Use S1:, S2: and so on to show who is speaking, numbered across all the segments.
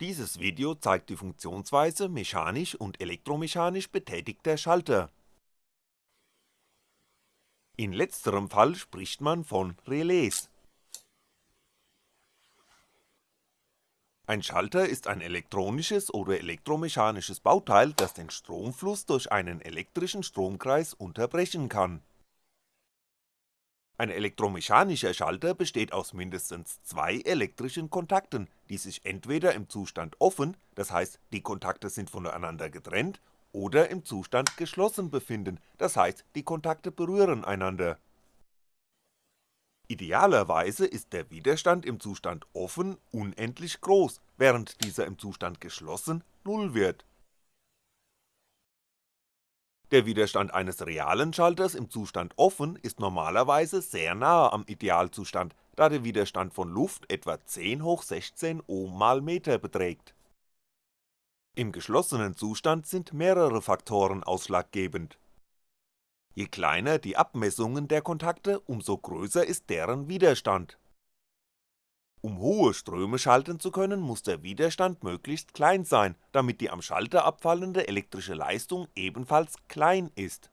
S1: Dieses Video zeigt die Funktionsweise mechanisch und elektromechanisch betätigter Schalter. In letzterem Fall spricht man von Relais. Ein Schalter ist ein elektronisches oder elektromechanisches Bauteil, das den Stromfluss durch einen elektrischen Stromkreis unterbrechen kann ein elektromechanischer Schalter besteht aus mindestens zwei elektrischen Kontakten, die sich entweder im Zustand offen, das heißt die Kontakte sind voneinander getrennt, oder im Zustand geschlossen befinden, das heißt die Kontakte berühren einander. Idealerweise ist der Widerstand im Zustand offen unendlich groß, während dieser im Zustand geschlossen Null wird der Widerstand eines realen Schalters im Zustand offen ist normalerweise sehr nahe am Idealzustand, da der Widerstand von Luft etwa 10 hoch 16 Ohm mal Meter beträgt. Im geschlossenen Zustand sind mehrere Faktoren ausschlaggebend. Je kleiner die Abmessungen der Kontakte, umso größer ist deren Widerstand um hohe Ströme schalten zu können, muss der Widerstand möglichst klein sein, damit die am Schalter abfallende elektrische Leistung ebenfalls klein ist.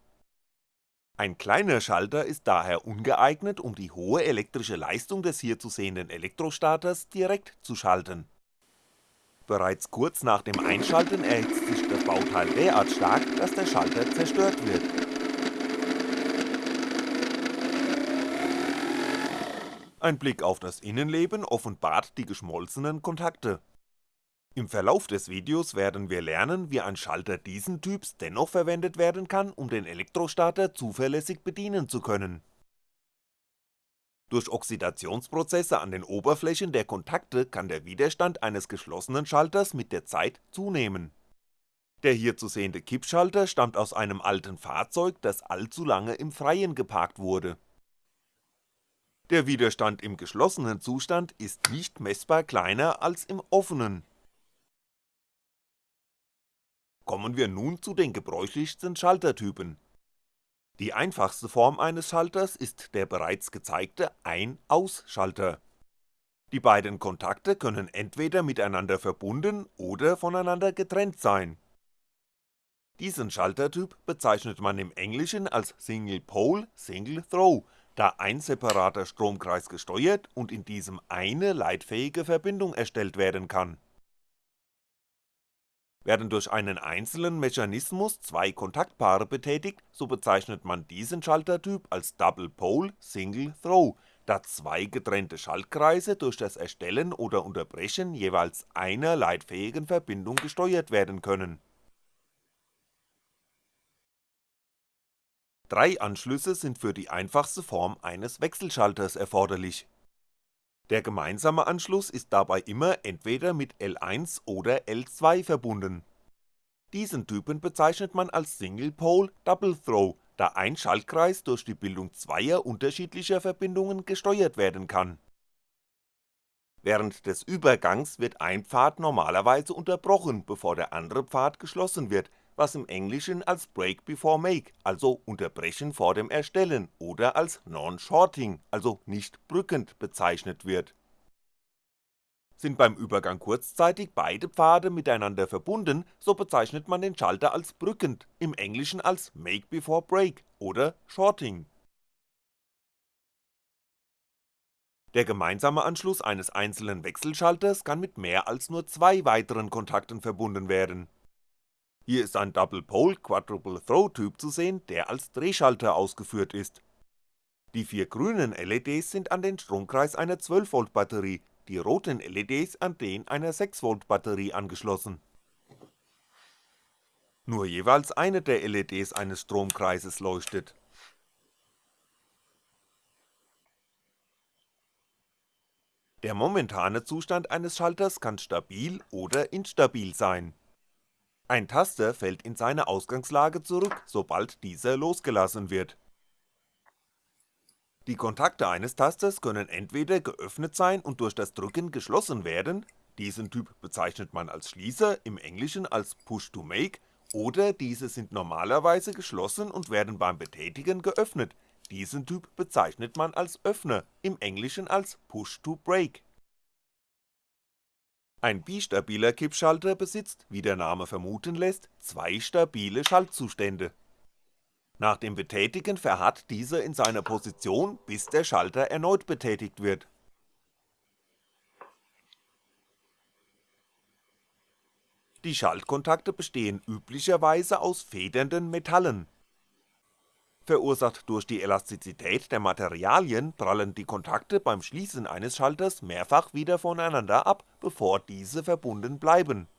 S1: Ein kleiner Schalter ist daher ungeeignet, um die hohe elektrische Leistung des hier zu sehenden Elektrostarters direkt zu schalten. Bereits kurz nach dem Einschalten erhitzt sich das Bauteil derart stark, dass der Schalter zerstört wird Ein Blick auf das Innenleben offenbart die geschmolzenen Kontakte. Im Verlauf des Videos werden wir lernen, wie ein Schalter diesen Typs dennoch verwendet werden kann, um den Elektrostarter zuverlässig bedienen zu können. Durch Oxidationsprozesse an den Oberflächen der Kontakte kann der Widerstand eines geschlossenen Schalters mit der Zeit zunehmen. Der hier zu sehende Kippschalter stammt aus einem alten Fahrzeug, das allzu lange im Freien geparkt wurde der Widerstand im geschlossenen Zustand ist nicht messbar kleiner als im offenen. Kommen wir nun zu den gebräuchlichsten Schaltertypen. Die einfachste Form eines Schalters ist der bereits gezeigte Ein-Aus-Schalter. Die beiden Kontakte können entweder miteinander verbunden oder voneinander getrennt sein. Diesen Schaltertyp bezeichnet man im Englischen als Single Pole Single Throw da ein separater Stromkreis gesteuert und in diesem eine leitfähige Verbindung erstellt werden kann. Werden durch einen einzelnen Mechanismus zwei Kontaktpaare betätigt, so bezeichnet man diesen Schaltertyp als Double Pole Single Throw, da zwei getrennte Schaltkreise durch das Erstellen oder Unterbrechen jeweils einer leitfähigen Verbindung gesteuert werden können Drei Anschlüsse sind für die einfachste Form eines Wechselschalters erforderlich. Der gemeinsame Anschluss ist dabei immer entweder mit L1 oder L2 verbunden. Diesen Typen bezeichnet man als Single Pole Double Throw, da ein Schaltkreis durch die Bildung zweier unterschiedlicher Verbindungen gesteuert werden kann. Während des Übergangs wird ein Pfad normalerweise unterbrochen, bevor der andere Pfad geschlossen wird, was im Englischen als Break before Make, also Unterbrechen vor dem Erstellen oder als Non-Shorting, also nicht brückend bezeichnet wird. Sind beim Übergang kurzzeitig beide Pfade miteinander verbunden, so bezeichnet man den Schalter als brückend, im Englischen als Make before Break oder Shorting. Der gemeinsame Anschluss eines einzelnen Wechselschalters kann mit mehr als nur zwei weiteren Kontakten verbunden werden hier ist ein Double Pole Quadruple Throw Typ zu sehen, der als Drehschalter ausgeführt ist. Die vier grünen LEDs sind an den Stromkreis einer 12V Batterie, die roten LEDs an den einer 6V Batterie angeschlossen. Nur jeweils eine der LEDs eines Stromkreises leuchtet. Der momentane Zustand eines Schalters kann stabil oder instabil sein ein Taster fällt in seine Ausgangslage zurück, sobald dieser losgelassen wird. Die Kontakte eines Tasters können entweder geöffnet sein und durch das Drücken geschlossen werden, diesen Typ bezeichnet man als Schließer, im Englischen als Push to Make, oder diese sind normalerweise geschlossen und werden beim Betätigen geöffnet, diesen Typ bezeichnet man als Öffner, im Englischen als Push to Break Ein bistabiler Kippschalter besitzt, wie der Name vermuten lässt, zwei stabile Schaltzustände. Nach dem Betätigen verharrt dieser in seiner Position, bis der Schalter erneut betätigt wird. Die Schaltkontakte bestehen üblicherweise aus federnden Metallen. Verursacht durch die Elastizität der Materialien prallen die Kontakte beim Schließen eines Schalters mehrfach wieder voneinander ab, bevor diese verbunden bleiben.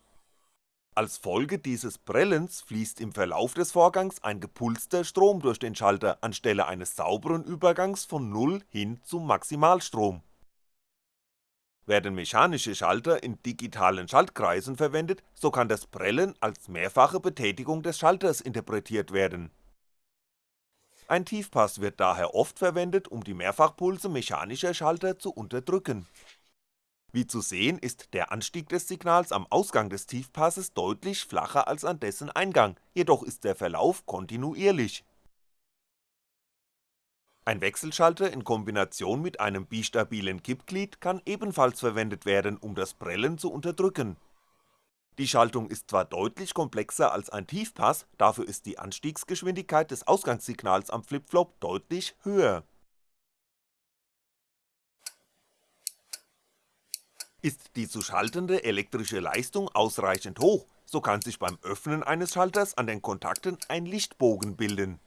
S1: Als Folge dieses Prellens fließt im Verlauf des Vorgangs ein gepulster Strom durch den Schalter anstelle eines sauberen Übergangs von 0 hin zum Maximalstrom. Werden mechanische Schalter in digitalen Schaltkreisen verwendet, so kann das Prellen als mehrfache Betätigung des Schalters interpretiert werden ein Tiefpass wird daher oft verwendet, um die Mehrfachpulse mechanischer Schalter zu unterdrücken. Wie zu sehen ist der Anstieg des Signals am Ausgang des Tiefpasses deutlich flacher als an dessen Eingang, jedoch ist der Verlauf kontinuierlich. Ein Wechselschalter in Kombination mit einem bistabilen Kippglied kann ebenfalls verwendet werden, um das Prellen zu unterdrücken die Schaltung ist zwar deutlich komplexer als ein Tiefpass, dafür ist die Anstiegsgeschwindigkeit des Ausgangssignals am Flipflop deutlich höher. Ist die zu schaltende elektrische Leistung ausreichend hoch, so kann sich beim Öffnen eines Schalters an den Kontakten ein Lichtbogen bilden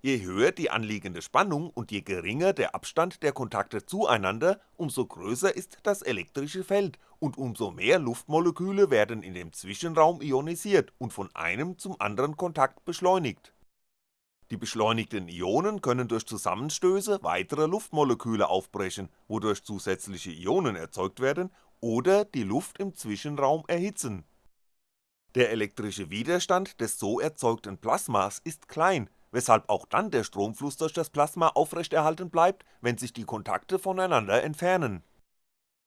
S1: Je höher die anliegende Spannung und je geringer der Abstand der Kontakte zueinander, umso größer ist das elektrische Feld und umso mehr Luftmoleküle werden in dem Zwischenraum ionisiert und von einem zum anderen Kontakt beschleunigt. Die beschleunigten Ionen können durch Zusammenstöße weitere Luftmoleküle aufbrechen, wodurch zusätzliche Ionen erzeugt werden oder die Luft im Zwischenraum erhitzen. Der elektrische Widerstand des so erzeugten Plasmas ist klein weshalb auch dann der Stromfluss durch das Plasma aufrechterhalten bleibt, wenn sich die Kontakte voneinander entfernen.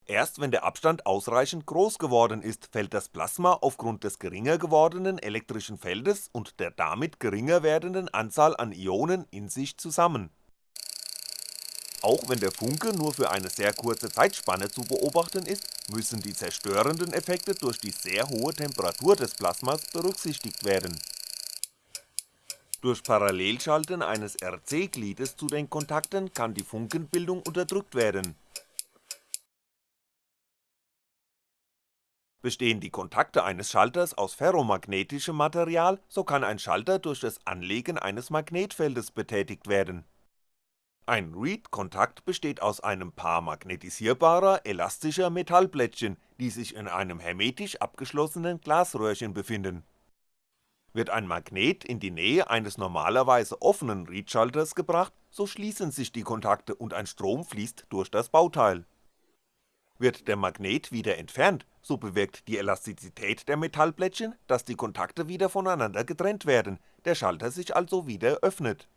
S1: Erst wenn der Abstand ausreichend groß geworden ist, fällt das Plasma aufgrund des geringer gewordenen elektrischen Feldes und der damit geringer werdenden Anzahl an Ionen in sich zusammen. Auch wenn der Funke nur für eine sehr kurze Zeitspanne zu beobachten ist, müssen die zerstörenden Effekte durch die sehr hohe Temperatur des Plasmas berücksichtigt werden durch Parallelschalten eines RC-Gliedes zu den Kontakten kann die Funkenbildung unterdrückt werden. Bestehen die Kontakte eines Schalters aus ferromagnetischem Material, so kann ein Schalter durch das Anlegen eines Magnetfeldes betätigt werden. Ein Reed-Kontakt besteht aus einem Paar magnetisierbarer, elastischer Metallplättchen, die sich in einem hermetisch abgeschlossenen Glasröhrchen befinden wird ein Magnet in die Nähe eines normalerweise offenen Reed-Schalters gebracht, so schließen sich die Kontakte und ein Strom fließt durch das Bauteil. Wird der Magnet wieder entfernt, so bewirkt die Elastizität der Metallplättchen, dass die Kontakte wieder voneinander getrennt werden, der Schalter sich also wieder öffnet.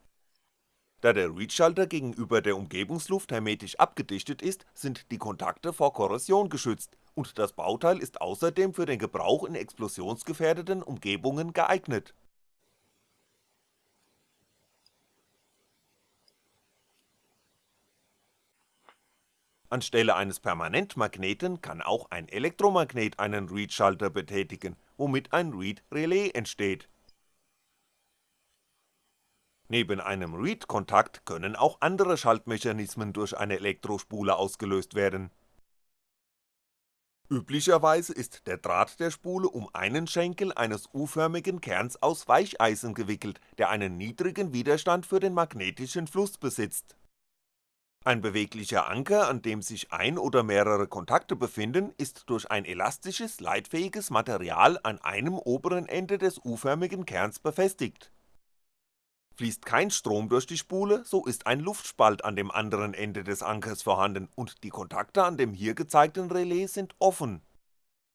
S1: Da der Reed-Schalter gegenüber der Umgebungsluft hermetisch abgedichtet ist, sind die Kontakte vor Korrosion geschützt und das Bauteil ist außerdem für den Gebrauch in explosionsgefährdeten Umgebungen geeignet. Anstelle eines Permanentmagneten kann auch ein Elektromagnet einen Reed-Schalter betätigen, womit ein Reed-Relais entsteht. Neben einem Reed-Kontakt können auch andere Schaltmechanismen durch eine Elektrospule ausgelöst werden Üblicherweise ist der Draht der Spule um einen Schenkel eines U-förmigen Kerns aus Weicheisen gewickelt, der einen niedrigen Widerstand für den magnetischen Fluss besitzt. Ein beweglicher Anker, an dem sich ein oder mehrere Kontakte befinden, ist durch ein elastisches, leitfähiges Material an einem oberen Ende des U-förmigen Kerns befestigt Fließt kein Strom durch die Spule, so ist ein Luftspalt an dem anderen Ende des Ankers vorhanden und die Kontakte an dem hier gezeigten Relais sind offen.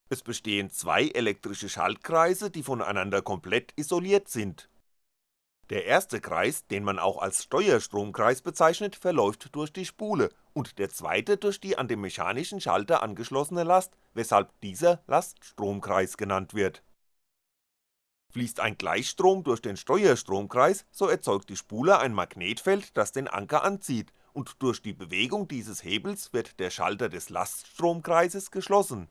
S1: Es bestehen zwei elektrische Schaltkreise, die voneinander komplett isoliert sind. Der erste Kreis, den man auch als Steuerstromkreis bezeichnet, verläuft durch die Spule und der zweite durch die an den mechanischen Schalter angeschlossene Last, weshalb dieser Laststromkreis genannt wird Fließt ein Gleichstrom durch den Steuerstromkreis, so erzeugt die Spule ein Magnetfeld, das den Anker anzieht, und durch die Bewegung dieses Hebels wird der Schalter des Laststromkreises geschlossen.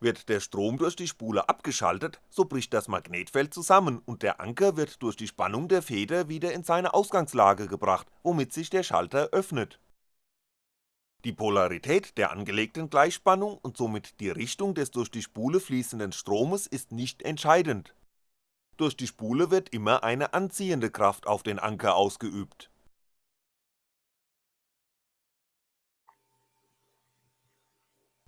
S1: Wird der Strom durch die Spule abgeschaltet, so bricht das Magnetfeld zusammen und der Anker wird durch die Spannung der Feder wieder in seine Ausgangslage gebracht, womit sich der Schalter öffnet. Die Polarität der angelegten Gleichspannung und somit die Richtung des durch die Spule fließenden Stromes ist nicht entscheidend. Durch die Spule wird immer eine anziehende Kraft auf den Anker ausgeübt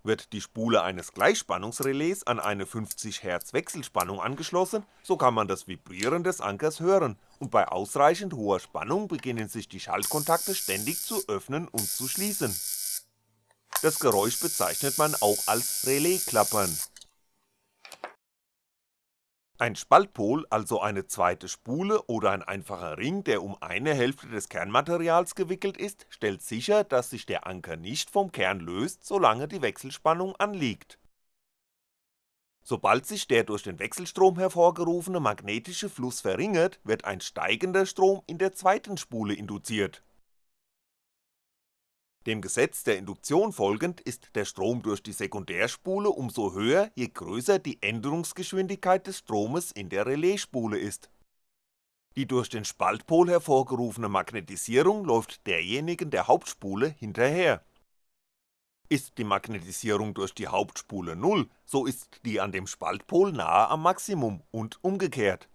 S1: Wird die Spule eines Gleichspannungsrelais an eine 50Hz Wechselspannung angeschlossen, so kann man das Vibrieren des Ankers hören und bei ausreichend hoher Spannung beginnen sich die Schaltkontakte ständig zu öffnen und zu schließen. Das Geräusch bezeichnet man auch als Relaisklappern ein Spaltpol, also eine zweite Spule oder ein einfacher Ring, der um eine Hälfte des Kernmaterials gewickelt ist, stellt sicher, dass sich der Anker nicht vom Kern löst, solange die Wechselspannung anliegt. Sobald sich der durch den Wechselstrom hervorgerufene magnetische Fluss verringert, wird ein steigender Strom in der zweiten Spule induziert dem Gesetz der Induktion folgend ist der Strom durch die Sekundärspule umso höher, je größer die Änderungsgeschwindigkeit des Stromes in der Relaisspule ist. Die durch den Spaltpol hervorgerufene Magnetisierung läuft derjenigen der Hauptspule hinterher. Ist die Magnetisierung durch die Hauptspule Null, so ist die an dem Spaltpol nahe am Maximum und umgekehrt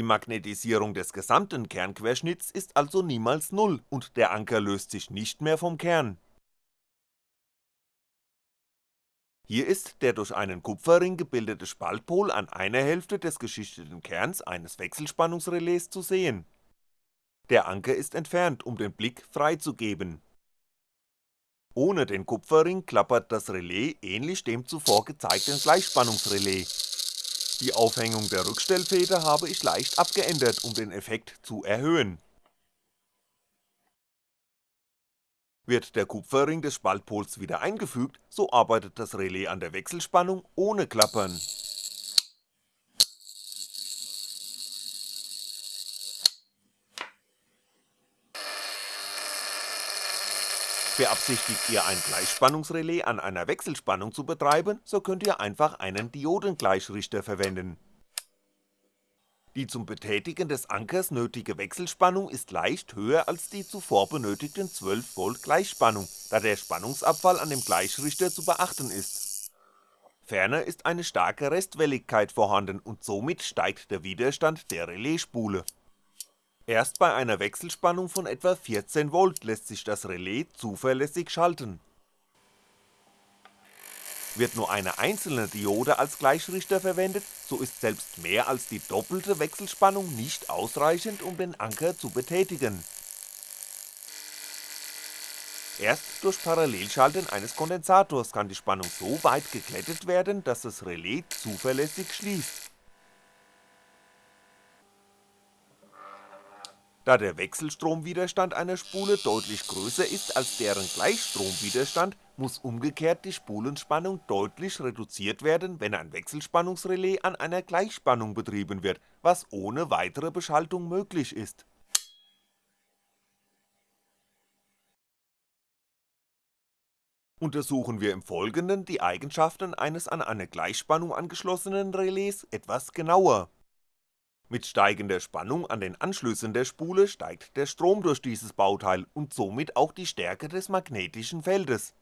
S1: die Magnetisierung des gesamten Kernquerschnitts ist also niemals Null und der Anker löst sich nicht mehr vom Kern. Hier ist der durch einen Kupferring gebildete Spaltpol an einer Hälfte des geschichteten Kerns eines Wechselspannungsrelais zu sehen. Der Anker ist entfernt, um den Blick freizugeben. Ohne den Kupferring klappert das Relais ähnlich dem zuvor gezeigten Gleichspannungsrelais die Aufhängung der Rückstellfeder habe ich leicht abgeändert, um den Effekt zu erhöhen. Wird der Kupferring des Spaltpols wieder eingefügt, so arbeitet das Relais an der Wechselspannung ohne Klappern Beabsichtigt ihr ein Gleichspannungsrelais an einer Wechselspannung zu betreiben, so könnt ihr einfach einen Diodengleichrichter verwenden. Die zum Betätigen des Ankers nötige Wechselspannung ist leicht höher als die zuvor benötigten 12V Gleichspannung, da der Spannungsabfall an dem Gleichrichter zu beachten ist. Ferner ist eine starke Restwelligkeit vorhanden und somit steigt der Widerstand der Relaisspule Erst bei einer Wechselspannung von etwa 14V lässt sich das Relais zuverlässig schalten. Wird nur eine einzelne Diode als Gleichrichter verwendet, so ist selbst mehr als die doppelte Wechselspannung nicht ausreichend, um den Anker zu betätigen. Erst durch Parallelschalten eines Kondensators kann die Spannung so weit geglättet werden, dass das Relais zuverlässig schließt Da der Wechselstromwiderstand einer Spule deutlich größer ist als deren Gleichstromwiderstand, muss umgekehrt die Spulenspannung deutlich reduziert werden, wenn ein Wechselspannungsrelais an einer Gleichspannung betrieben wird, was ohne weitere Beschaltung möglich ist. Untersuchen wir im Folgenden die Eigenschaften eines an eine Gleichspannung angeschlossenen Relais etwas genauer mit steigender Spannung an den Anschlüssen der Spule steigt der Strom durch dieses Bauteil und somit auch die Stärke des magnetischen Feldes.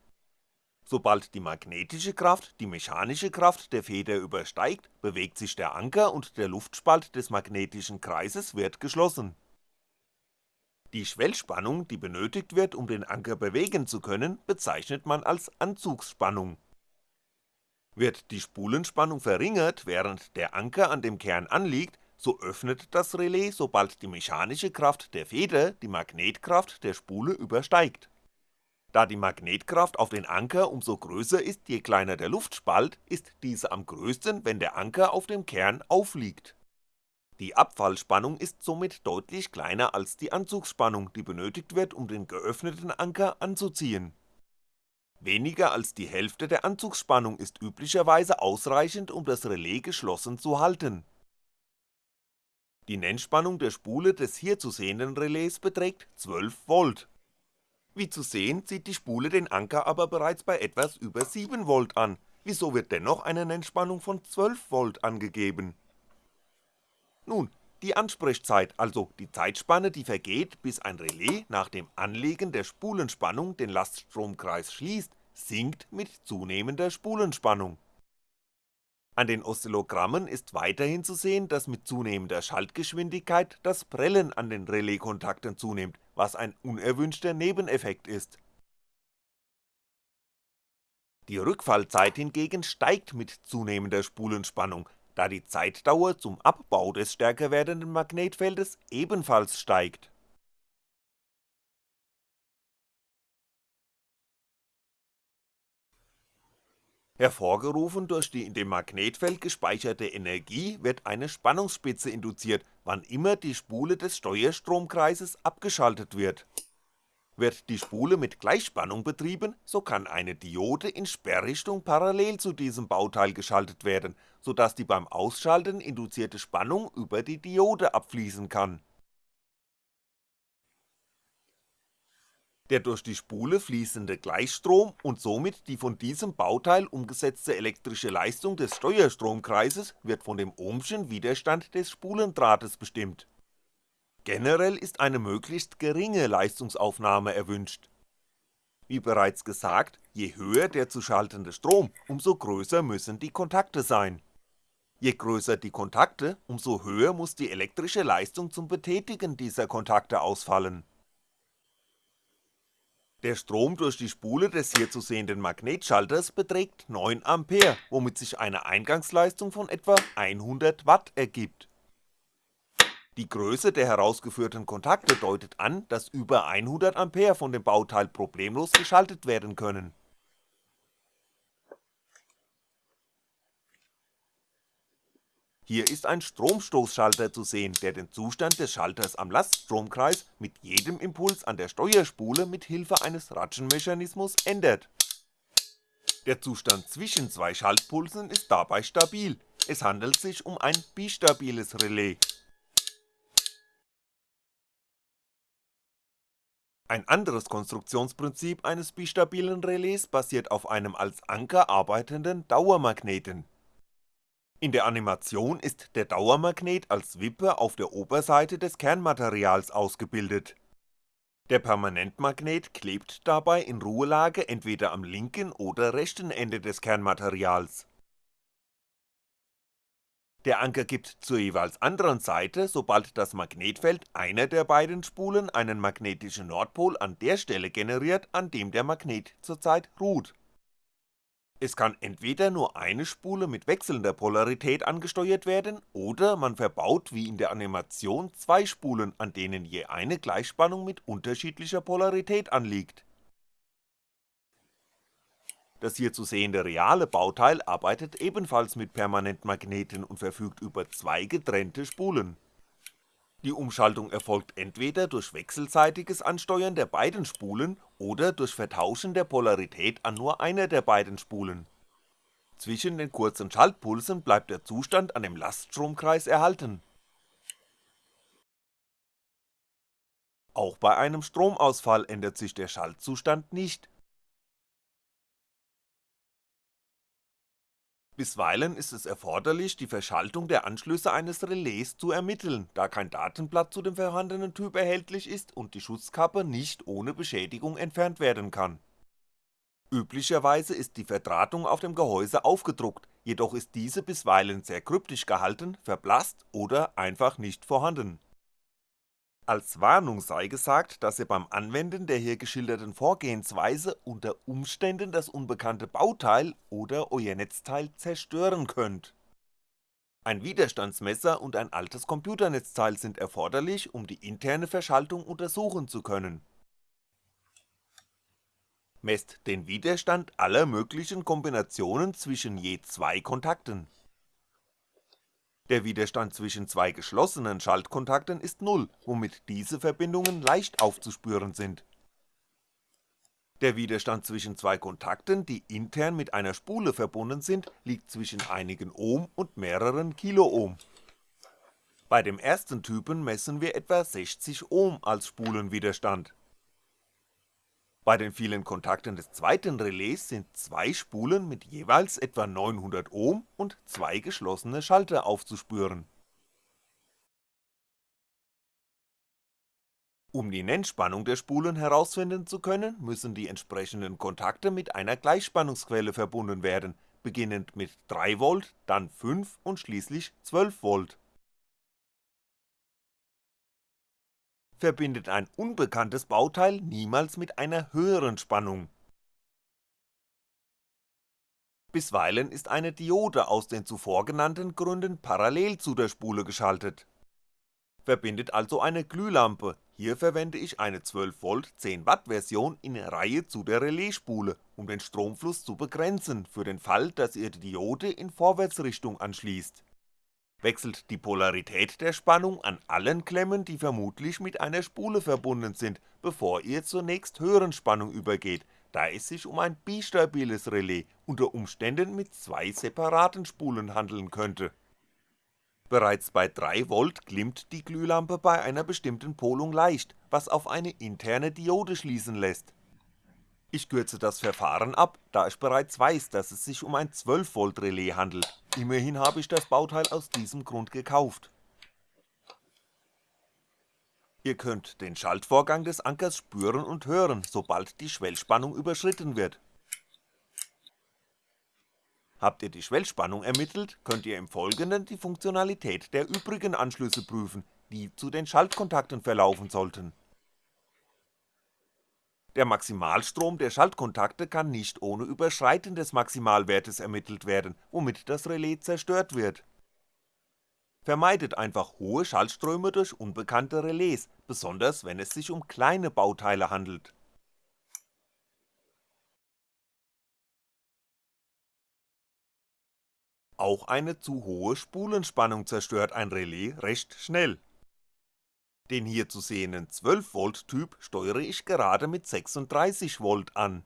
S1: Sobald die magnetische Kraft die mechanische Kraft der Feder übersteigt, bewegt sich der Anker und der Luftspalt des magnetischen Kreises wird geschlossen. Die Schwellspannung, die benötigt wird, um den Anker bewegen zu können, bezeichnet man als Anzugsspannung. Wird die Spulenspannung verringert, während der Anker an dem Kern anliegt, so öffnet das Relais, sobald die mechanische Kraft der Feder die Magnetkraft der Spule übersteigt. Da die Magnetkraft auf den Anker umso größer ist, je kleiner der Luftspalt, ist diese am größten, wenn der Anker auf dem Kern aufliegt. Die Abfallspannung ist somit deutlich kleiner als die Anzugsspannung, die benötigt wird, um den geöffneten Anker anzuziehen. Weniger als die Hälfte der Anzugsspannung ist üblicherweise ausreichend, um das Relais geschlossen zu halten Die Nennspannung der Spule des hier zu sehenden Relais beträgt 12V. Wie zu sehen zieht die Spule den Anker aber bereits bei etwas über 7V an, wieso wird dennoch eine Nennspannung von 12V angegeben? Nun, die Ansprechzeit, also die Zeitspanne, die vergeht, bis ein Relais nach dem Anlegen der Spulenspannung den Laststromkreis schließt, sinkt mit zunehmender Spulenspannung. An den Oszillogrammen ist weiterhin zu sehen, dass mit zunehmender Schaltgeschwindigkeit das Prellen an den Relaiskontakten zunimmt, was ein unerwünschter Nebeneffekt ist. Die Rückfallzeit hingegen steigt mit zunehmender Spulenspannung, da die Zeitdauer zum Abbau des stärker werdenden Magnetfeldes ebenfalls steigt Hervorgerufen durch die in dem Magnetfeld gespeicherte Energie wird eine Spannungsspitze induziert, wann immer die Spule des Steuerstromkreises abgeschaltet wird. Wird die Spule mit Gleichspannung betrieben, so kann eine Diode in Sperrrichtung parallel zu diesem Bauteil geschaltet werden, so dass die beim Ausschalten induzierte Spannung über die Diode abfließen kann Der durch die Spule fließende Gleichstrom und somit die von diesem Bauteil umgesetzte elektrische Leistung des Steuerstromkreises wird von dem ohmschen Widerstand des Spulendrahtes bestimmt. Generell ist eine möglichst geringe Leistungsaufnahme erwünscht. Wie bereits gesagt, je höher der zu schaltende Strom, umso größer müssen die Kontakte sein. Je größer die Kontakte, umso höher muss die elektrische Leistung zum Betätigen dieser Kontakte ausfallen der Strom durch die Spule des hier zu sehenden Magnetschalters beträgt 9A, womit sich eine Eingangsleistung von etwa 100W ergibt. Die Größe der herausgeführten Kontakte deutet an, dass über 100A von dem Bauteil problemlos geschaltet werden können Hier ist ein Stromstoßschalter zu sehen, der den Zustand des Schalters am Laststromkreis mit jedem Impuls an der Steuerspule mit Hilfe eines Ratschenmechanismus ändert. Der Zustand zwischen zwei Schaltpulsen ist dabei stabil, es handelt sich um ein bistabiles Relais. Ein anderes Konstruktionsprinzip eines bistabilen Relais basiert auf einem als Anker arbeitenden Dauermagneten in der Animation ist der Dauermagnet als Wippe auf der Oberseite des Kernmaterials ausgebildet. Der Permanentmagnet klebt dabei in Ruhelage entweder am linken oder rechten Ende des Kernmaterials. Der Anker gibt zur jeweils anderen Seite, sobald das Magnetfeld einer der beiden Spulen einen magnetischen Nordpol an der Stelle generiert, an dem der Magnet zurzeit ruht es kann entweder nur eine Spule mit wechselnder Polarität angesteuert werden oder man verbaut wie in der Animation zwei Spulen, an denen je eine Gleichspannung mit unterschiedlicher Polarität anliegt. Das hier zu sehende reale Bauteil arbeitet ebenfalls mit Permanentmagneten und verfügt über zwei getrennte Spulen die Umschaltung erfolgt entweder durch wechselseitiges Ansteuern der beiden Spulen oder durch Vertauschen der Polarität an nur einer der beiden Spulen. Zwischen den kurzen Schaltpulsen bleibt der Zustand an dem Laststromkreis erhalten. Auch bei einem Stromausfall ändert sich der Schaltzustand nicht Bisweilen ist es erforderlich, die Verschaltung der Anschlüsse eines Relais zu ermitteln, da kein Datenblatt zu dem vorhandenen Typ erhältlich ist und die Schutzkappe nicht ohne Beschädigung entfernt werden kann. Üblicherweise ist die Verdrahtung auf dem Gehäuse aufgedruckt, jedoch ist diese bisweilen sehr kryptisch gehalten, verblasst oder einfach nicht vorhanden als Warnung sei gesagt, dass ihr beim Anwenden der hier geschilderten Vorgehensweise unter Umständen das unbekannte Bauteil oder euer Netzteil zerstören könnt. Ein Widerstandsmesser und ein altes Computernetzteil sind erforderlich, um die interne Verschaltung untersuchen zu können. Messt den Widerstand aller möglichen Kombinationen zwischen je zwei Kontakten der Widerstand zwischen zwei geschlossenen Schaltkontakten ist Null, womit diese Verbindungen leicht aufzuspüren sind. Der Widerstand zwischen zwei Kontakten, die intern mit einer Spule verbunden sind, liegt zwischen einigen Ohm und mehreren Kiloohm. Bei dem ersten Typen messen wir etwa 60 Ohm als Spulenwiderstand. Bei den vielen Kontakten des zweiten Relais sind zwei Spulen mit jeweils etwa 900 Ohm und zwei geschlossene Schalter aufzuspüren. Um die Nennspannung der Spulen herausfinden zu können, müssen die entsprechenden Kontakte mit einer Gleichspannungsquelle verbunden werden, beginnend mit 3V, dann 5 und schließlich 12V. Verbindet ein unbekanntes Bauteil niemals mit einer höheren Spannung. Bisweilen ist eine Diode aus den zuvor genannten Gründen parallel zu der Spule geschaltet. Verbindet also eine Glühlampe, hier verwende ich eine 12V 10W Version in Reihe zu der Relaisspule, um den Stromfluss zu begrenzen, für den Fall, dass ihr die Diode in Vorwärtsrichtung anschließt wechselt die Polarität der Spannung an allen Klemmen, die vermutlich mit einer Spule verbunden sind, bevor ihr zur nächsthöheren Spannung übergeht, da es sich um ein bistabiles Relais unter Umständen mit zwei separaten Spulen handeln könnte. Bereits bei 3V glimmt die Glühlampe bei einer bestimmten Polung leicht, was auf eine interne Diode schließen lässt ich kürze das Verfahren ab, da ich bereits weiß, dass es sich um ein 12V Relais handelt, immerhin habe ich das Bauteil aus diesem Grund gekauft. Ihr könnt den Schaltvorgang des Ankers spüren und hören, sobald die Schwellspannung überschritten wird. Habt ihr die Schwellspannung ermittelt, könnt ihr im Folgenden die Funktionalität der übrigen Anschlüsse prüfen, die zu den Schaltkontakten verlaufen sollten der Maximalstrom der Schaltkontakte kann nicht ohne Überschreiten des Maximalwertes ermittelt werden, womit das Relais zerstört wird. Vermeidet einfach hohe Schaltströme durch unbekannte Relais, besonders wenn es sich um kleine Bauteile handelt. Auch eine zu hohe Spulenspannung zerstört ein Relais recht schnell den hier zu sehenden 12V Typ steuere ich gerade mit 36V an.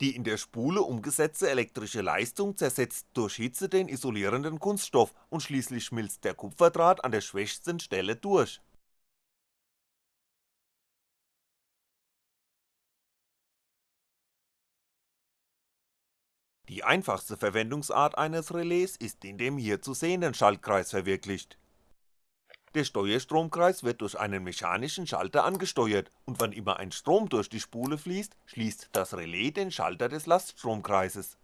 S1: Die in der Spule umgesetzte elektrische Leistung zersetzt durch Hitze den isolierenden Kunststoff und schließlich schmilzt der Kupferdraht an der schwächsten Stelle durch Die einfachste Verwendungsart eines Relais ist in dem hier zu sehenden Schaltkreis verwirklicht. Der Steuerstromkreis wird durch einen mechanischen Schalter angesteuert und wann immer ein Strom durch die Spule fließt, schließt das Relais den Schalter des Laststromkreises.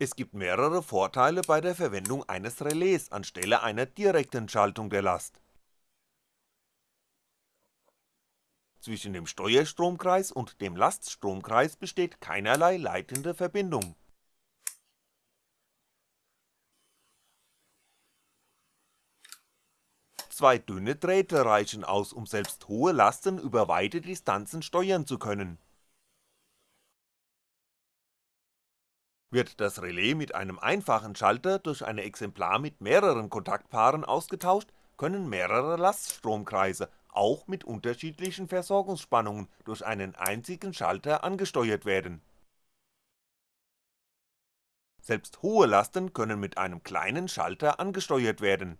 S1: Es gibt mehrere Vorteile bei der Verwendung eines Relais anstelle einer direkten Schaltung der Last Zwischen dem Steuerstromkreis und dem Laststromkreis besteht keinerlei leitende Verbindung. Zwei dünne Drähte reichen aus, um selbst hohe Lasten über weite Distanzen steuern zu können. Wird das Relais mit einem einfachen Schalter durch ein Exemplar mit mehreren Kontaktpaaren ausgetauscht, können mehrere Laststromkreise auch mit unterschiedlichen Versorgungsspannungen durch einen einzigen Schalter angesteuert werden. Selbst hohe Lasten können mit einem kleinen Schalter angesteuert werden.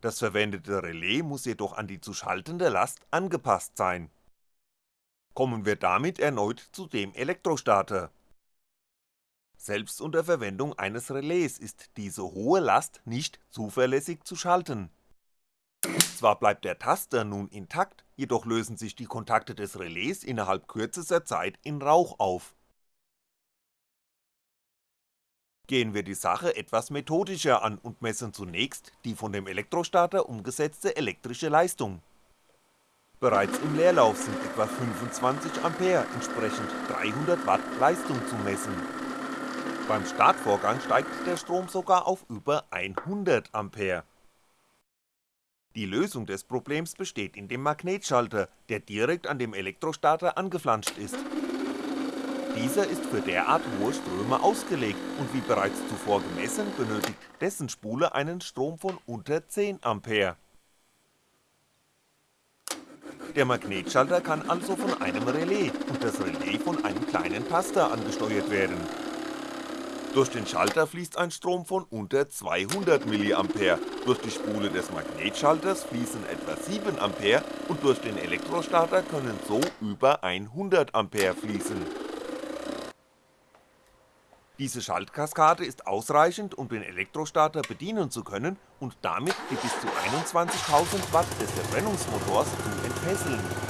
S1: Das verwendete Relais muss jedoch an die zu schaltende Last angepasst sein. Kommen wir damit erneut zu dem Elektrostarter. Selbst unter Verwendung eines Relais ist diese hohe Last nicht zuverlässig zu schalten zwar bleibt der Taster nun intakt, jedoch lösen sich die Kontakte des Relais innerhalb kürzester Zeit in Rauch auf. Gehen wir die Sache etwas methodischer an und messen zunächst die von dem Elektrostarter umgesetzte elektrische Leistung. Bereits im Leerlauf sind etwa 25A, entsprechend 300W Leistung zu messen. Beim Startvorgang steigt der Strom sogar auf über 100A die Lösung des Problems besteht in dem Magnetschalter, der direkt an dem Elektrostarter angeflanscht ist. Dieser ist für derart hohe Ströme ausgelegt und wie bereits zuvor gemessen benötigt dessen Spule einen Strom von unter 10A. Der Magnetschalter kann also von einem Relais und das Relais von einem kleinen Taster angesteuert werden Durch den Schalter fließt ein Strom von unter 200mA, durch die Spule des Magnetschalters fließen etwa 7A und durch den Elektrostarter können so über 100A fließen. Diese Schaltkaskade ist ausreichend, um den Elektrostarter bedienen zu können und damit die bis zu 21.000 Watt des Verbrennungsmotors zu entfesseln.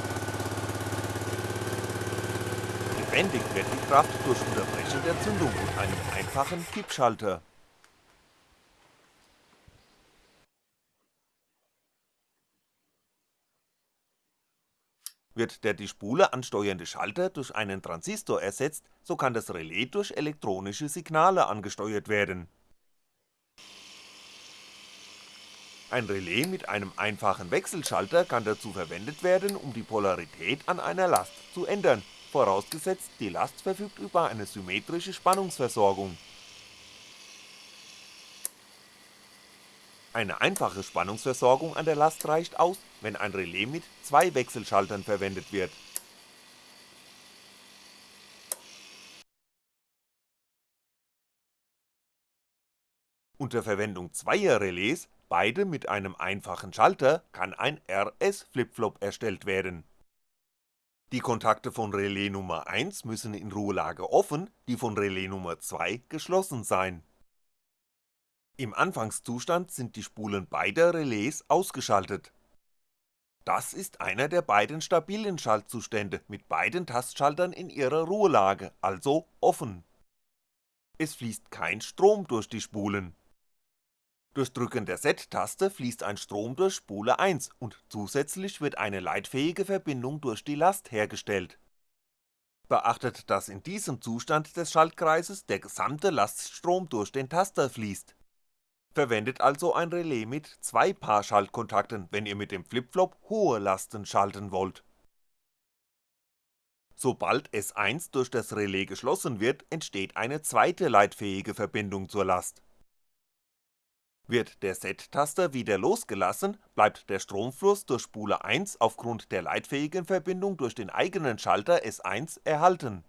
S1: Gebändigt wird die Kraft durch Unterbrechen der Zündung mit einem einfachen Kippschalter. Wird der die Spule ansteuernde Schalter durch einen Transistor ersetzt, so kann das Relais durch elektronische Signale angesteuert werden. Ein Relais mit einem einfachen Wechselschalter kann dazu verwendet werden, um die Polarität an einer Last zu ändern, vorausgesetzt die Last verfügt über eine symmetrische Spannungsversorgung. Eine einfache Spannungsversorgung an der Last reicht aus, wenn ein Relais mit zwei Wechselschaltern verwendet wird. Unter Verwendung zweier Relais, beide mit einem einfachen Schalter, kann ein RS-Flipflop erstellt werden. Die Kontakte von Relais Nummer 1 müssen in Ruhelage offen, die von Relais Nummer 2 geschlossen sein im Anfangszustand sind die Spulen beider Relais ausgeschaltet. Das ist einer der beiden stabilen Schaltzustände mit beiden Tastschaltern in ihrer Ruhelage, also offen. Es fließt kein Strom durch die Spulen. Durch Drücken der Z-Taste fließt ein Strom durch Spule 1 und zusätzlich wird eine leitfähige Verbindung durch die Last hergestellt. Beachtet, dass in diesem Zustand des Schaltkreises der gesamte Laststrom durch den Taster fließt Verwendet also ein Relais mit zwei Paar Schaltkontakten, wenn ihr mit dem Flipflop hohe Lasten schalten wollt. Sobald S1 durch das Relais geschlossen wird, entsteht eine zweite leitfähige Verbindung zur Last. Wird der Z-Taster wieder losgelassen, bleibt der Stromfluss durch Spule 1 aufgrund der leitfähigen Verbindung durch den eigenen Schalter S1 erhalten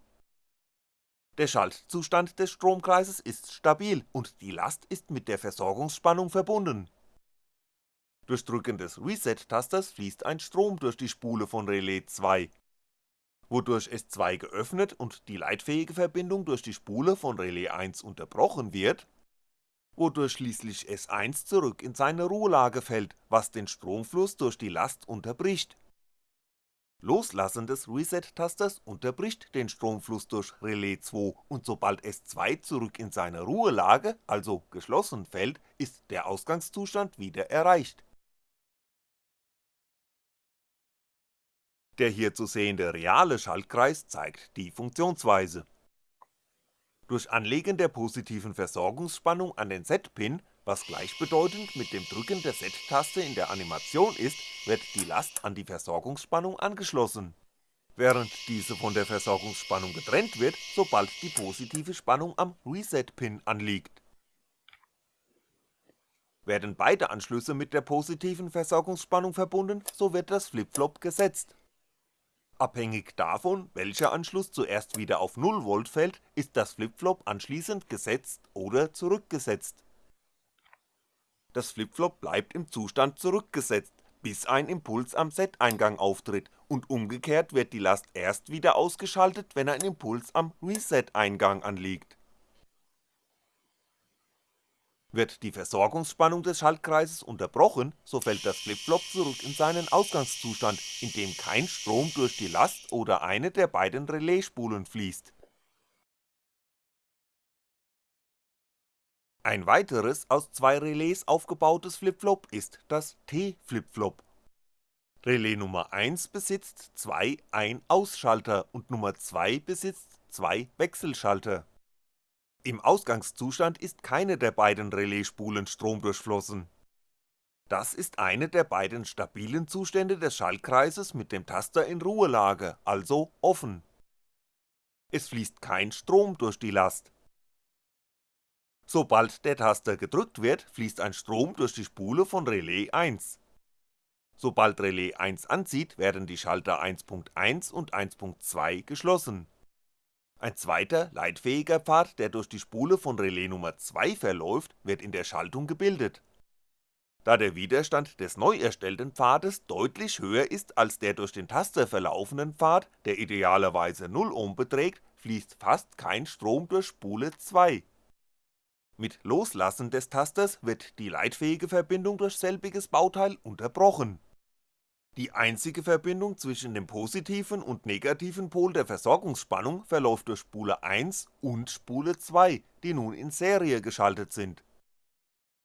S1: der Schaltzustand des Stromkreises ist stabil und die Last ist mit der Versorgungsspannung verbunden. Durch Drücken des Reset-Tasters fließt ein Strom durch die Spule von Relais 2, wodurch S2 geöffnet und die leitfähige Verbindung durch die Spule von Relais 1 unterbrochen wird, wodurch schließlich S1 zurück in seine Ruhelage fällt, was den Stromfluss durch die Last unterbricht Loslassen des Reset-Tasters unterbricht den Stromfluss durch Relais 2 und sobald S2 zurück in seine Ruhelage, also geschlossen fällt, ist der Ausgangszustand wieder erreicht. Der hier zu sehende reale Schaltkreis zeigt die Funktionsweise. Durch Anlegen der positiven Versorgungsspannung an den Z-Pin was gleichbedeutend mit dem Drücken der Z-Taste in der Animation ist, wird die Last an die Versorgungsspannung angeschlossen, während diese von der Versorgungsspannung getrennt wird, sobald die positive Spannung am Reset-Pin anliegt. Werden beide Anschlüsse mit der positiven Versorgungsspannung verbunden, so wird das Flipflop gesetzt. Abhängig davon, welcher Anschluss zuerst wieder auf 0V fällt, ist das Flipflop anschließend gesetzt oder zurückgesetzt das Flipflop bleibt im Zustand zurückgesetzt, bis ein Impuls am Set-Eingang auftritt und umgekehrt wird die Last erst wieder ausgeschaltet, wenn ein Impuls am Reset-Eingang anliegt. Wird die Versorgungsspannung des Schaltkreises unterbrochen, so fällt das Flipflop zurück in seinen Ausgangszustand, in dem kein Strom durch die Last oder eine der beiden Relaisspulen fließt Ein weiteres aus zwei Relais aufgebautes Flipflop ist das T-Flipflop. Relais Nummer 1 besitzt zwei Ein-Aus-Schalter und Nummer 2 besitzt zwei Wechselschalter. Im Ausgangszustand ist keine der beiden Relaisspulen stromdurchflossen. Das ist eine der beiden stabilen Zustände des Schaltkreises mit dem Taster in Ruhelage, also offen. Es fließt kein Strom durch die Last Sobald der Taster gedrückt wird, fließt ein Strom durch die Spule von Relais 1. Sobald Relais 1 anzieht, werden die Schalter 1.1 und 1.2 geschlossen. Ein zweiter, leitfähiger Pfad, der durch die Spule von Relais Nummer 2 verläuft, wird in der Schaltung gebildet. Da der Widerstand des neu erstellten Pfades deutlich höher ist als der durch den Taster verlaufenden Pfad, der idealerweise 0 Ohm beträgt, fließt fast kein Strom durch Spule 2. Mit Loslassen des Tasters wird die leitfähige Verbindung durch selbiges Bauteil unterbrochen die einzige Verbindung zwischen dem positiven und negativen Pol der Versorgungsspannung verläuft durch Spule 1 und Spule 2, die nun in Serie geschaltet sind.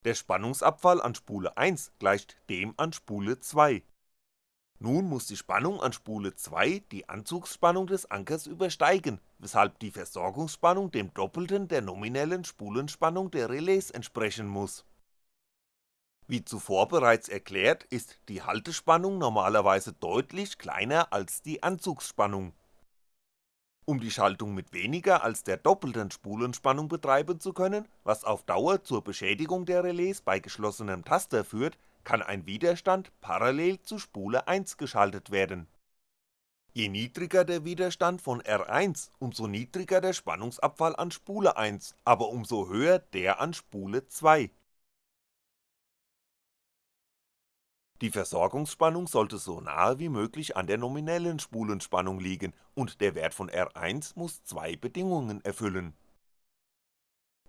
S1: Der Spannungsabfall an Spule 1 gleicht dem an Spule 2. Nun muss die Spannung an Spule 2 die Anzugsspannung des Ankers übersteigen, weshalb die Versorgungsspannung dem Doppelten der nominellen Spulenspannung der Relais entsprechen muss wie zuvor bereits erklärt, ist die Haltespannung normalerweise deutlich kleiner als die Anzugsspannung. Um die Schaltung mit weniger als der doppelten Spulenspannung betreiben zu können, was auf Dauer zur Beschädigung der Relais bei geschlossenem Taster führt, kann ein Widerstand parallel zu Spule 1 geschaltet werden. Je niedriger der Widerstand von R1, umso niedriger der Spannungsabfall an Spule 1, aber umso höher der an Spule 2 Die Versorgungsspannung sollte so nahe wie möglich an der nominellen Spulenspannung liegen und der Wert von R1 muss zwei Bedingungen erfüllen.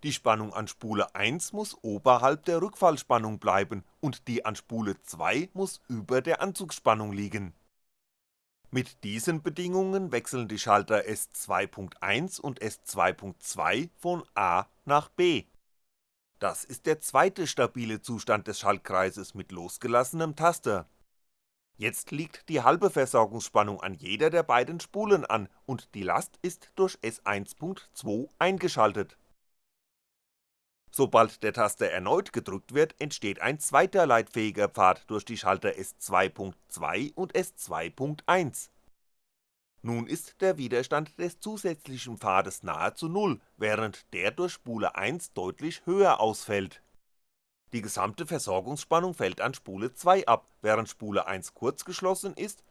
S1: Die Spannung an Spule 1 muss oberhalb der Rückfallspannung bleiben und die an Spule 2 muss über der Anzugsspannung liegen. Mit diesen Bedingungen wechseln die Schalter S2.1 und S2.2 von A nach B das ist der zweite stabile Zustand des Schaltkreises mit losgelassenem Taster. Jetzt liegt die halbe Versorgungsspannung an jeder der beiden Spulen an und die Last ist durch S1.2 eingeschaltet. Sobald der Taster erneut gedrückt wird, entsteht ein zweiter leitfähiger Pfad durch die Schalter S2.2 und S2.1 nun ist der Widerstand des zusätzlichen Pfades nahezu Null, während der durch Spule 1 deutlich höher ausfällt. Die gesamte Versorgungsspannung fällt an Spule 2 ab, während Spule 1 kurzgeschlossen ist,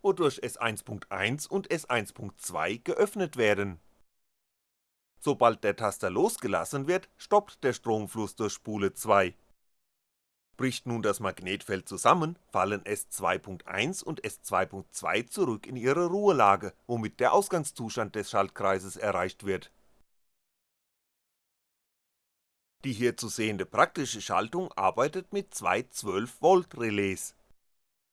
S1: wodurch S1.1 und S1.2 geöffnet werden. Sobald der Taster losgelassen wird, stoppt der Stromfluss durch Spule 2 Bricht nun das Magnetfeld zusammen, fallen S2.1 und S2.2 zurück in ihre Ruhelage, womit der Ausgangszustand des Schaltkreises erreicht wird. Die hier zu sehende praktische Schaltung arbeitet mit zwei 12V Relais.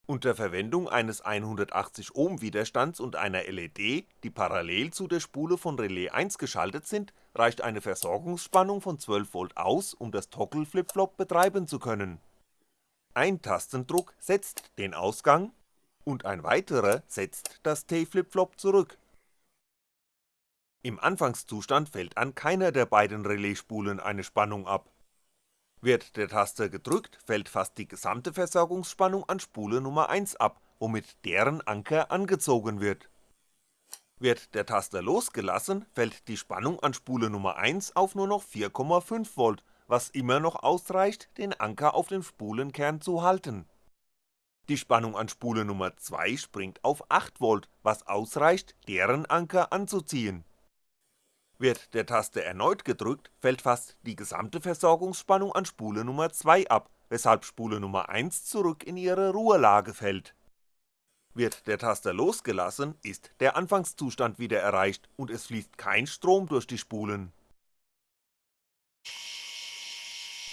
S1: Unter Verwendung eines 180 Ohm Widerstands und einer LED, die parallel zu der Spule von Relais 1 geschaltet sind, reicht eine Versorgungsspannung von 12V aus, um das Toggle Flip-Flop betreiben zu können ein Tastendruck setzt den Ausgang und ein weiterer setzt das T-Flip-Flop zurück. Im Anfangszustand fällt an keiner der beiden Relaisspulen eine Spannung ab. Wird der Taster gedrückt, fällt fast die gesamte Versorgungsspannung an Spule Nummer 1 ab, womit deren Anker angezogen wird. Wird der Taster losgelassen, fällt die Spannung an Spule Nummer 1 auf nur noch 4,5V was immer noch ausreicht, den Anker auf dem Spulenkern zu halten. Die Spannung an Spule Nummer 2 springt auf 8V, was ausreicht, deren Anker anzuziehen. Wird der Taster erneut gedrückt, fällt fast die gesamte Versorgungsspannung an Spule Nummer 2 ab, weshalb Spule Nummer 1 zurück in ihre Ruhelage fällt. Wird der Taster losgelassen, ist der Anfangszustand wieder erreicht und es fließt kein Strom durch die Spulen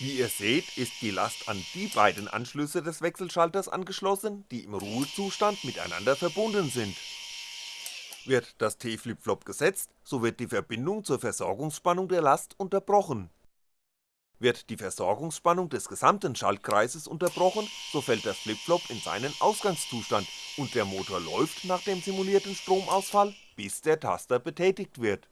S1: wie ihr seht, ist die Last an die beiden Anschlüsse des Wechselschalters angeschlossen, die im Ruhezustand miteinander verbunden sind. Wird das T-Flip-Flop gesetzt, so wird die Verbindung zur Versorgungsspannung der Last unterbrochen. Wird die Versorgungsspannung des gesamten Schaltkreises unterbrochen, so fällt der Flip-Flop in seinen Ausgangszustand und der Motor läuft nach dem simulierten Stromausfall, bis der Taster betätigt wird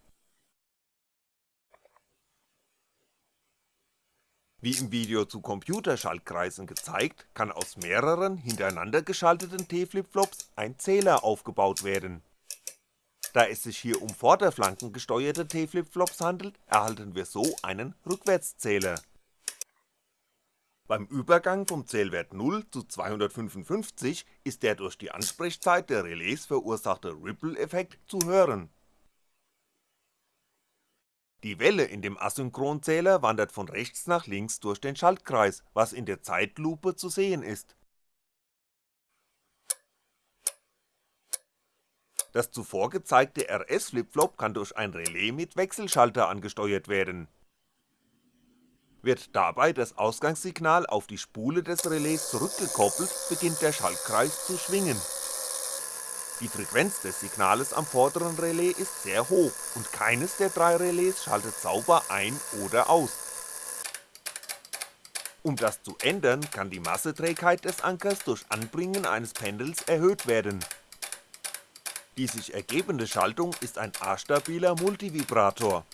S1: Wie im Video zu Computerschaltkreisen gezeigt, kann aus mehreren hintereinander geschalteten T-Flip-Flops ein Zähler aufgebaut werden. Da es sich hier um vorderflankengesteuerte T-Flip-Flops handelt, erhalten wir so einen Rückwärtszähler. Beim Übergang vom Zählwert 0 zu 255 ist der durch die Ansprechzeit der Relais verursachte Ripple-Effekt zu hören Die Welle in dem Asynchronzähler wandert von rechts nach links durch den Schaltkreis, was in der Zeitlupe zu sehen ist. Das zuvor gezeigte RS-Flipflop kann durch ein Relais mit Wechselschalter angesteuert werden. Wird dabei das Ausgangssignal auf die Spule des Relais zurückgekoppelt, beginnt der Schaltkreis zu schwingen. Die Frequenz des Signales am vorderen Relais ist sehr hoch und keines der drei Relais schaltet sauber ein oder aus. Um das zu ändern, kann die Masseträgheit des Ankers durch Anbringen eines Pendels erhöht werden. Die sich ergebende Schaltung ist ein astabiler Multivibrator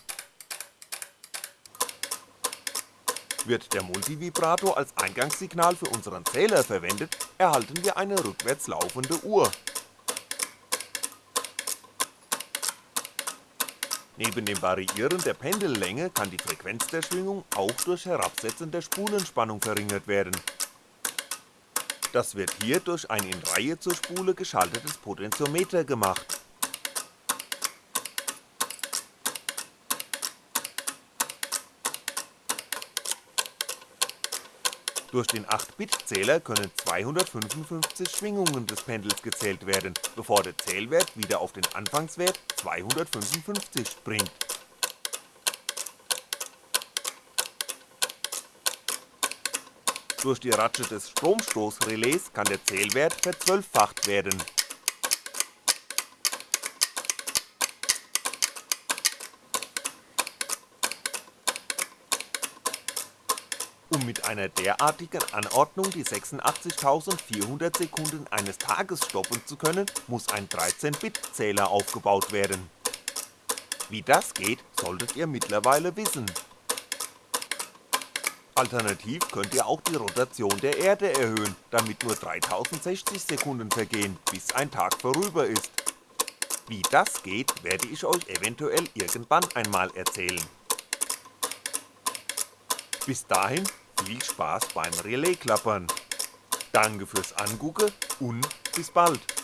S1: Wird der Multivibrator als Eingangssignal für unseren Zähler verwendet, erhalten wir eine rückwärts laufende Uhr. Neben dem Variieren der Pendellänge kann die Frequenz der Schwingung auch durch Herabsetzen der Spulenspannung verringert werden. Das wird hier durch ein in Reihe zur Spule geschaltetes Potentiometer gemacht Durch den 8-Bit-Zähler können 255 Schwingungen des Pendels gezählt werden, bevor der Zählwert wieder auf den Anfangswert 255 springt. Durch die Ratsche des Stromstoßrelais kann der Zählwert verzwölffacht werden Um mit einer derartigen Anordnung die 86.400 Sekunden eines Tages stoppen zu können, muss ein 13-Bit-Zähler aufgebaut werden. Wie das geht, solltet ihr mittlerweile wissen. Alternativ könnt ihr auch die Rotation der Erde erhöhen, damit nur 3060 Sekunden vergehen, bis ein Tag vorüber ist. Wie das geht, werde ich euch eventuell irgendwann einmal erzählen. Bis dahin viel Spaß beim Relais-Klappern. Danke fürs Angucken und bis bald.